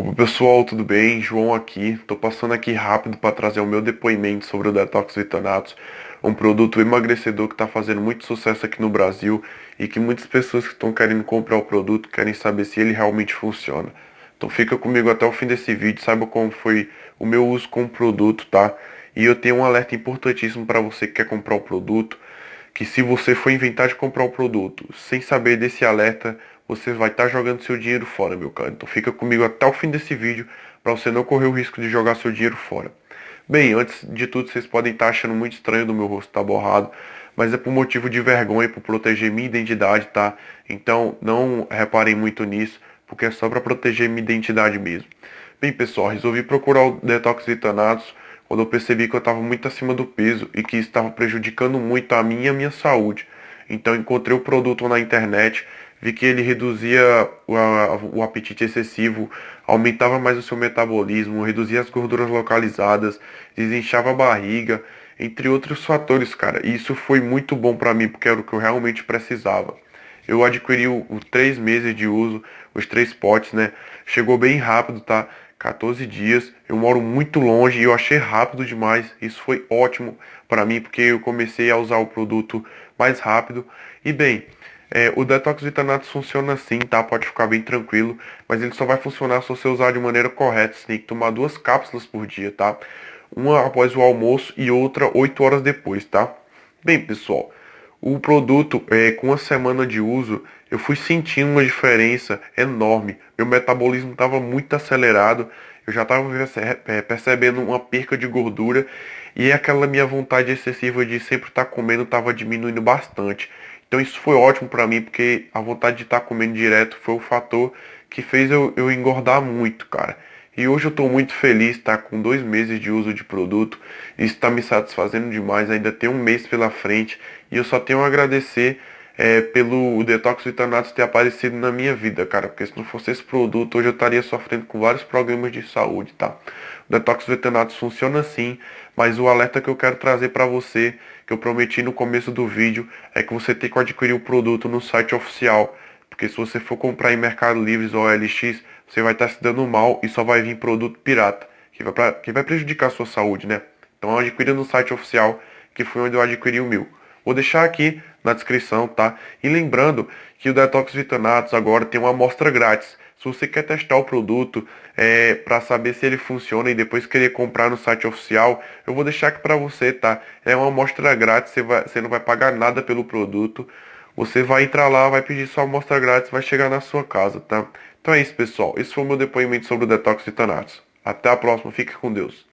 Opa pessoal, tudo bem? João aqui. Tô passando aqui rápido para trazer o meu depoimento sobre o Detox Vitanatos, um produto emagrecedor que está fazendo muito sucesso aqui no Brasil e que muitas pessoas que estão querendo comprar o produto querem saber se ele realmente funciona. Então fica comigo até o fim desse vídeo, saiba como foi o meu uso com o produto, tá? E eu tenho um alerta importantíssimo para você que quer comprar o produto, que se você for inventar de comprar o produto sem saber desse alerta, você vai estar tá jogando seu dinheiro fora, meu cara. Então fica comigo até o fim desse vídeo para você não correr o risco de jogar seu dinheiro fora. Bem, antes de tudo, vocês podem estar tá achando muito estranho do meu rosto estar tá borrado, mas é por motivo de vergonha, por proteger minha identidade, tá? Então não reparem muito nisso, porque é só para proteger minha identidade mesmo. Bem, pessoal, resolvi procurar o Detox quando eu percebi que eu estava muito acima do peso e que estava prejudicando muito a minha e a minha saúde. Então encontrei o produto na internet vi que ele reduzia o, a, o, apetite excessivo, aumentava mais o seu metabolismo, reduzia as gorduras localizadas, desinchava a barriga, entre outros fatores, cara. E isso foi muito bom para mim, porque era o que eu realmente precisava. Eu adquiri o, o três meses de uso, os três potes, né? Chegou bem rápido, tá? 14 dias. Eu moro muito longe e eu achei rápido demais. Isso foi ótimo para mim, porque eu comecei a usar o produto mais rápido. E bem, é, o detox vitanatos funciona assim, tá? Pode ficar bem tranquilo, mas ele só vai funcionar se você usar de maneira correta. Você tem que tomar duas cápsulas por dia, tá? Uma após o almoço e outra 8 horas depois, tá? Bem, pessoal, o produto, é, com a semana de uso, eu fui sentindo uma diferença enorme. Meu metabolismo estava muito acelerado, eu já estava é, percebendo uma perca de gordura e aquela minha vontade excessiva de sempre estar tá comendo estava diminuindo bastante. Então isso foi ótimo para mim, porque a vontade de estar tá comendo direto foi o fator que fez eu, eu engordar muito, cara. E hoje eu estou muito feliz, tá? Com dois meses de uso de produto. Isso está me satisfazendo demais. Ainda tem um mês pela frente. E eu só tenho a agradecer é, pelo Detox Vitanatos ter aparecido na minha vida, cara. Porque se não fosse esse produto, hoje eu estaria sofrendo com vários problemas de saúde, tá? O Detox Vitanatos funciona assim, mas o alerta que eu quero trazer para você, que eu prometi no começo do vídeo, é que você tem que adquirir o produto no site oficial. Porque se você for comprar em Mercado Livre ou LX, você vai estar se dando mal e só vai vir produto pirata, que vai, pra, que vai prejudicar a sua saúde, né? Então adquira no site oficial, que foi onde eu adquiri o meu. Vou deixar aqui na descrição, tá? E lembrando que o Detox Vitanatos agora tem uma amostra grátis. Se você quer testar o produto é, para saber se ele funciona e depois querer comprar no site oficial, eu vou deixar aqui para você, tá? É uma amostra grátis, você, vai, você não vai pagar nada pelo produto. Você vai entrar lá, vai pedir sua amostra grátis, vai chegar na sua casa, tá? Então é isso, pessoal. Esse foi o meu depoimento sobre o Detox Vitanatos. Até a próxima, fique com Deus.